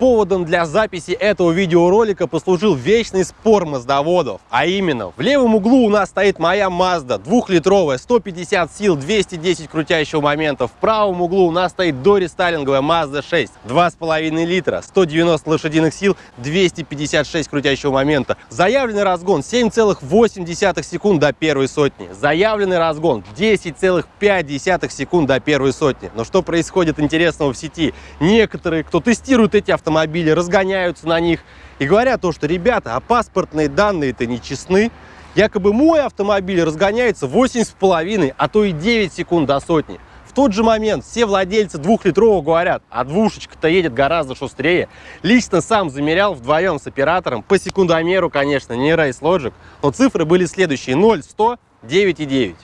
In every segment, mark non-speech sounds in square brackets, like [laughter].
Поводом для записи этого видеоролика послужил вечный спор маздоводов. А именно, в левом углу у нас стоит моя Mazda, двухлитровая, 150 сил, 210 крутящего момента. В правом углу у нас стоит дорестайлинговая Mazda 6, 2,5 литра, 190 лошадиных сил, 256 крутящего момента. Заявленный разгон 7,8 секунд до первой сотни. Заявленный разгон 10,5 секунд до первой сотни. Но что происходит интересного в сети? Некоторые, кто тестирует эти автомобили, автомобили, разгоняются на них и говорят то, что, ребята, а паспортные данные-то не честны. Якобы мой автомобиль разгоняется 8,5, а то и 9 секунд до сотни. В тот же момент все владельцы двухлитрового говорят, а двушечка-то едет гораздо шустрее. Лично сам замерял вдвоем с оператором, по секундомеру, конечно, не Race Logic, но цифры были следующие, 0, 100, 9,9.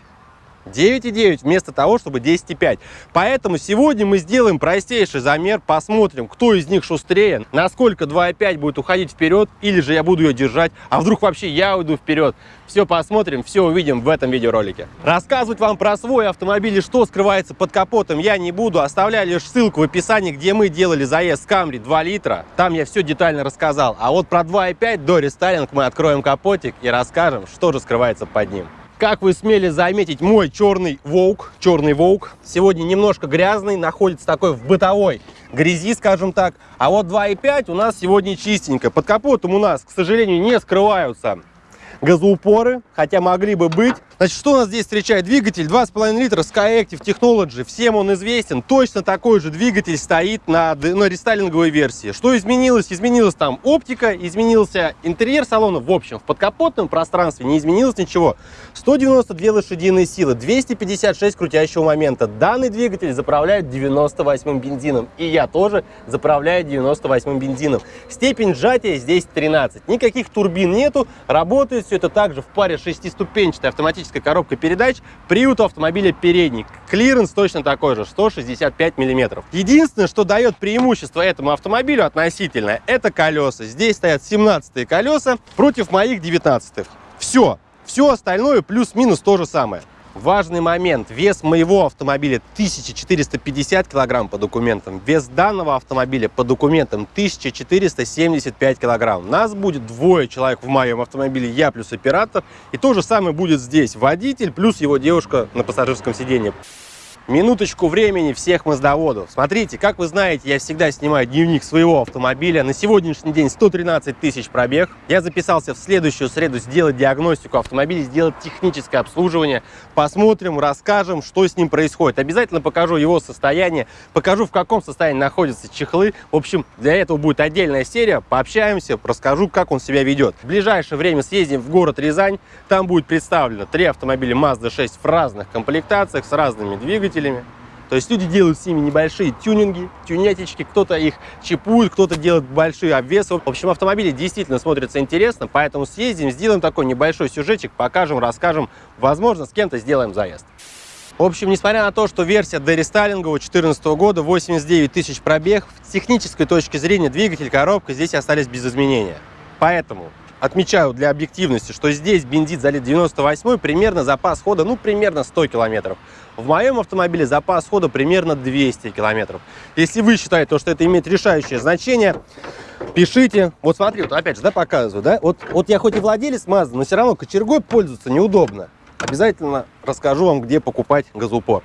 9,9 вместо того, чтобы 10,5. Поэтому сегодня мы сделаем простейший замер, посмотрим, кто из них шустрее, насколько 2,5 будет уходить вперед, или же я буду ее держать, а вдруг вообще я уйду вперед. Все посмотрим, все увидим в этом видеоролике. Рассказывать вам про свой автомобиль и что скрывается под капотом я не буду, оставляю лишь ссылку в описании, где мы делали заезд с Camry 2 литра. Там я все детально рассказал. А вот про 2,5 до рестайлинг мы откроем капотик и расскажем, что же скрывается под ним. Как вы смели заметить, мой черный волк, черный волк, сегодня немножко грязный, находится такой в бытовой грязи, скажем так. А вот 2.5 у нас сегодня чистенько. Под капотом у нас, к сожалению, не скрываются газоупоры, хотя могли бы быть. Значит, что у нас здесь встречает? Двигатель 2,5 литра SkyActiv Technology. Всем он известен. Точно такой же двигатель стоит на, на рестайлинговой версии. Что изменилось? Изменилась там оптика, изменился интерьер салона. В общем, в подкапотном пространстве не изменилось ничего. 192 лошадиные силы, 256 крутящего момента. Данный двигатель заправляет 98 бензином. И я тоже заправляю 98 бензином. Степень сжатия здесь 13. Никаких турбин нету. Работает все это также в паре шестиступенчатой автоматической коробкой передач. Привод у автомобиля передний. Клиренс точно такой же, 165 миллиметров. Единственное, что дает преимущество этому автомобилю относительно, это колеса. Здесь стоят 17 колеса против моих 19 -х. Все. Все остальное плюс-минус то же самое. Важный момент. Вес моего автомобиля 1450 килограмм по документам. Вес данного автомобиля по документам 1475 килограмм. Нас будет двое человек в моем автомобиле, я плюс оператор. И то же самое будет здесь. Водитель плюс его девушка на пассажирском сиденье. Минуточку времени всех маздоводов. Смотрите, как вы знаете, я всегда снимаю дневник своего автомобиля. На сегодняшний день 113 тысяч пробег. Я записался в следующую среду сделать диагностику автомобиля, сделать техническое обслуживание. Посмотрим, расскажем, что с ним происходит. Обязательно покажу его состояние, покажу, в каком состоянии находятся чехлы. В общем, для этого будет отдельная серия. Пообщаемся, расскажу, как он себя ведет. В ближайшее время съездим в город Рязань. Там будет представлено три автомобиля Mazda 6 в разных комплектациях с разными двигателями двигателями. То есть люди делают с ними небольшие тюнинги, тюнятички, кто-то их чипует, кто-то делает большие обвесы. В общем, автомобили действительно смотрятся интересно, поэтому съездим, сделаем такой небольшой сюжетик, покажем, расскажем, возможно, с кем-то сделаем заезд. В общем, несмотря на то, что версия дорестайлингового 2014 года, 89 тысяч пробег, с технической точки зрения двигатель, коробка здесь остались без изменения. Поэтому отмечаю для объективности, что здесь бензин залит 98 примерно запас хода, ну, примерно 100 километров. В моем автомобиле запас хода примерно 200 километров. Если вы считаете, что это имеет решающее значение, пишите. Вот смотри, вот опять же, да, показываю, да, вот, вот я хоть и владелец Mazda, но все равно кочергой пользоваться неудобно. Обязательно расскажу вам, где покупать газоупор.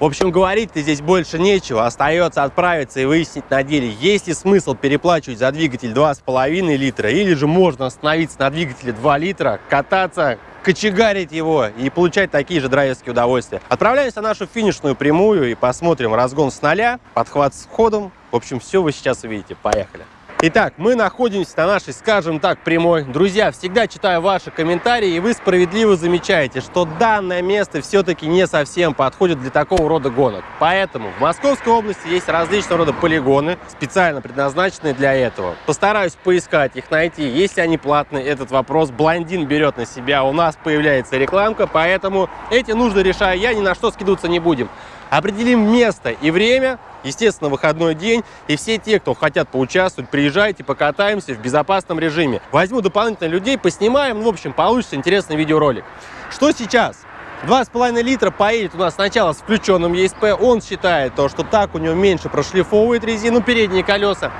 В общем, говорить-то здесь больше нечего. Остается отправиться и выяснить на деле, есть ли смысл переплачивать за двигатель 2,5 литра, или же можно остановиться на двигателе 2 литра, кататься, кочегарить его и получать такие же драйверские удовольствия. Отправляемся на нашу финишную прямую и посмотрим разгон с нуля, подхват с ходом. В общем, все вы сейчас увидите. Поехали! Итак, мы находимся на нашей, скажем так, прямой. Друзья, всегда читаю ваши комментарии, и вы справедливо замечаете, что данное место все-таки не совсем подходит для такого рода гонок. Поэтому в Московской области есть различного рода полигоны, специально предназначенные для этого. Постараюсь поискать их, найти. Если они платные, этот вопрос блондин берет на себя. У нас появляется рекламка, поэтому эти нужды решаю я, ни на что скидываться не будем. Определим место и время, естественно, выходной день, и все те, кто хотят поучаствовать, приезжайте, покатаемся в безопасном режиме. Возьму дополнительно людей, поснимаем, в общем, получится интересный видеоролик. Что сейчас? 2,5 литра поедет у нас сначала с включенным ESP. Он считает то, что так у него меньше прошлифовывает резину передние колеса.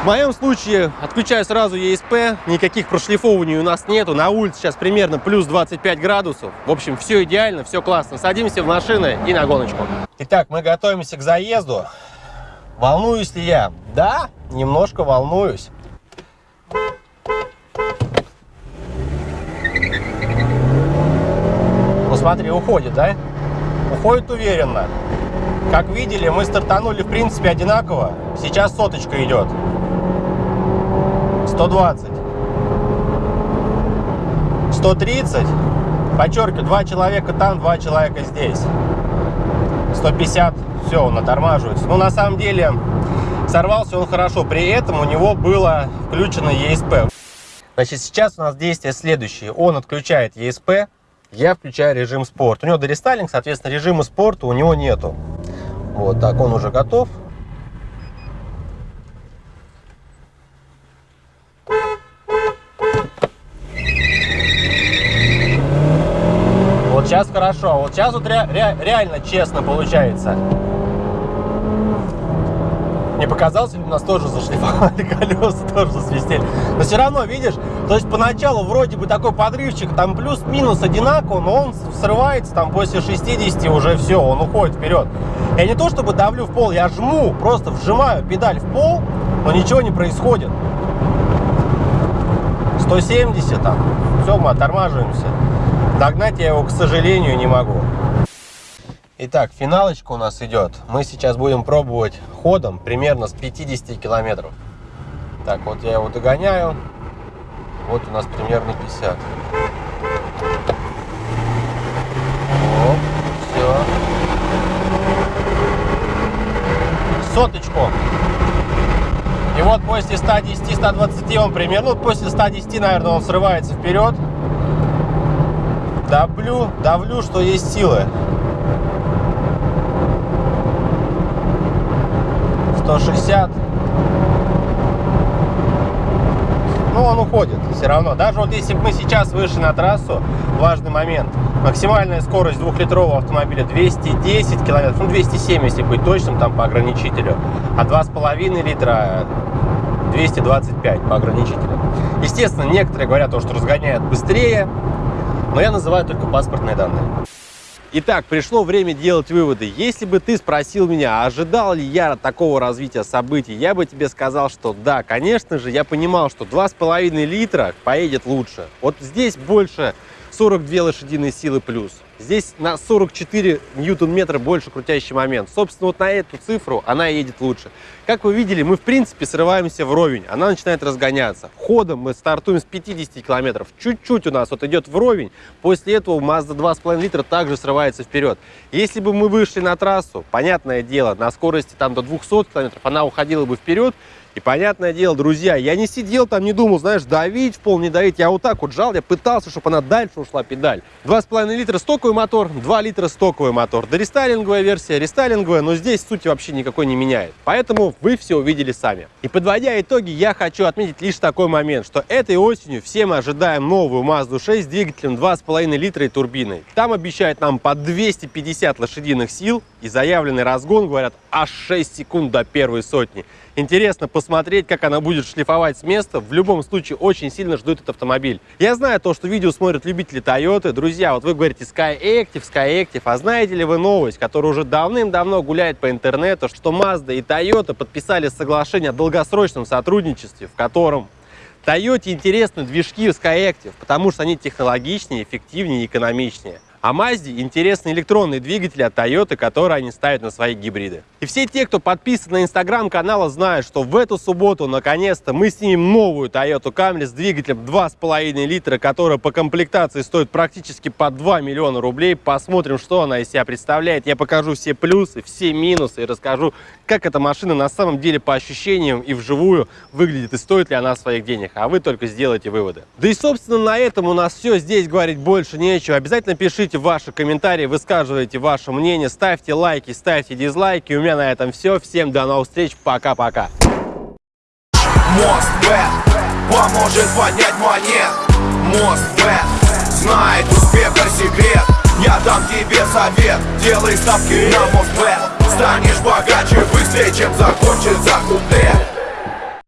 В моем случае отключаю сразу ESP, никаких прошлифований у нас нету. На улице сейчас примерно плюс 25 градусов. В общем, все идеально, все классно. Садимся в машины и на гоночку. Итак, мы готовимся к заезду. Волнуюсь ли я? Да, немножко волнуюсь. Ну смотри, уходит, да? Уходит уверенно. Как видели, мы стартанули в принципе одинаково. Сейчас соточка идет. 120. 130. Подчеркиваю, два человека там, два человека здесь. 150. Все, он отормаживается. Но на самом деле сорвался он хорошо. При этом у него было включено ESP. Значит, сейчас у нас действие следующее. Он отключает ESP, я включаю режим спорт. У него дорестайлинг, соответственно, режима спорта у него нету. Вот так, он уже готов. Вот сейчас хорошо, вот сейчас вот ре ре реально честно получается. Не показалось, у нас тоже зашлифовали [laughs] колеса, тоже засвистели. Но все равно, видишь, то есть поначалу вроде бы такой подрывчик, там плюс-минус одинаково, но он срывается там после 60 уже все, он уходит вперед. Я не то чтобы давлю в пол, я жму, просто вжимаю педаль в пол, но ничего не происходит. 170 там, все, мы оттормаживаемся. Догнать я его, к сожалению, не могу. Итак, финалочка у нас идет. Мы сейчас будем пробовать ходом примерно с 50 километров. Так, вот я его догоняю. Вот у нас примерно 50. Оп, все. Соточку. И вот после 110-120 он примерно, ну, после 110, наверное, он срывается вперед. Давлю, давлю, что есть силы. 160. Ну, он уходит все равно. Даже вот если бы мы сейчас вышли на трассу, важный момент. Максимальная скорость двухлитрового автомобиля 210 километров, ну 207, если быть точным, там по ограничителю. А 2,5 литра 225 по ограничителю. Естественно, некоторые говорят, то, что разгоняют быстрее, но я называю только паспортные данные. Итак, пришло время делать выводы. Если бы ты спросил меня, ожидал ли я такого развития событий, я бы тебе сказал, что да, конечно же, я понимал, что 2,5 литра поедет лучше. Вот здесь больше 42 лошадиные силы плюс. Здесь на 44 ньютон-метра больше крутящий момент. Собственно, вот на эту цифру она едет лучше. Как вы видели, мы в принципе срываемся вровень. Она начинает разгоняться. Ходом мы стартуем с 50 километров. Чуть-чуть у нас вот идет вровень. После этого Mazda 2,5 литра также срывается вперед. Если бы мы вышли на трассу, понятное дело, на скорости там до 200 километров, она уходила бы вперед. И понятное дело, друзья, я не сидел там, не думал, знаешь, давить в пол, не давить. Я вот так вот жал, я пытался, чтобы она дальше ушла педаль. 2,5 литра стоковый мотор, 2 литра стоковый мотор. Дорестайлинговая версия, рестайлинговая, но здесь сути вообще никакой не меняет. Поэтому вы все увидели сами. И подводя итоги, я хочу отметить лишь такой момент, что этой осенью все мы ожидаем новую Mazda 6 с двигателем 2,5 литра и турбиной. Там обещают нам по 250 лошадиных сил и заявленный разгон, говорят, аж 6 секунд до первой сотни. Интересно посмотреть, как она будет шлифовать с места. В любом случае, очень сильно жду этот автомобиль. Я знаю то, что видео смотрят любители Toyota. Друзья, вот вы говорите Sky Active, Sky Active. А знаете ли вы новость, которая уже давным-давно гуляет по интернету, что Mazda и Toyota подписали соглашение о долгосрочном сотрудничестве, в котором Toyota интересны движки Skyactiv, потому что они технологичнее, эффективнее и экономичнее. А Mazda интересны электронные двигатели от Toyota, которые они ставят на свои гибриды. И все те, кто подписан на инстаграм канала, знают, что в эту субботу наконец-то мы снимем новую Toyota Camry с двигателем 2,5 литра, которая по комплектации стоит практически по 2 миллиона рублей. Посмотрим, что она из себя представляет. Я покажу все плюсы, все минусы и расскажу, как эта машина на самом деле по ощущениям и вживую выглядит и стоит ли она своих денег. А вы только сделайте выводы. Да и собственно на этом у нас все. Здесь говорить больше нечего. Обязательно пишите Пишите ваши комментарии, высказывайте ваше мнение, ставьте лайки, ставьте дизлайки. У меня на этом все. Всем до новых встреч. Пока-пока. Мост поможет поднять монет. Мост знает успеха секрет. Я дам тебе совет Делай ставки на Москве Станешь богаче быстрее, чем закончится куплет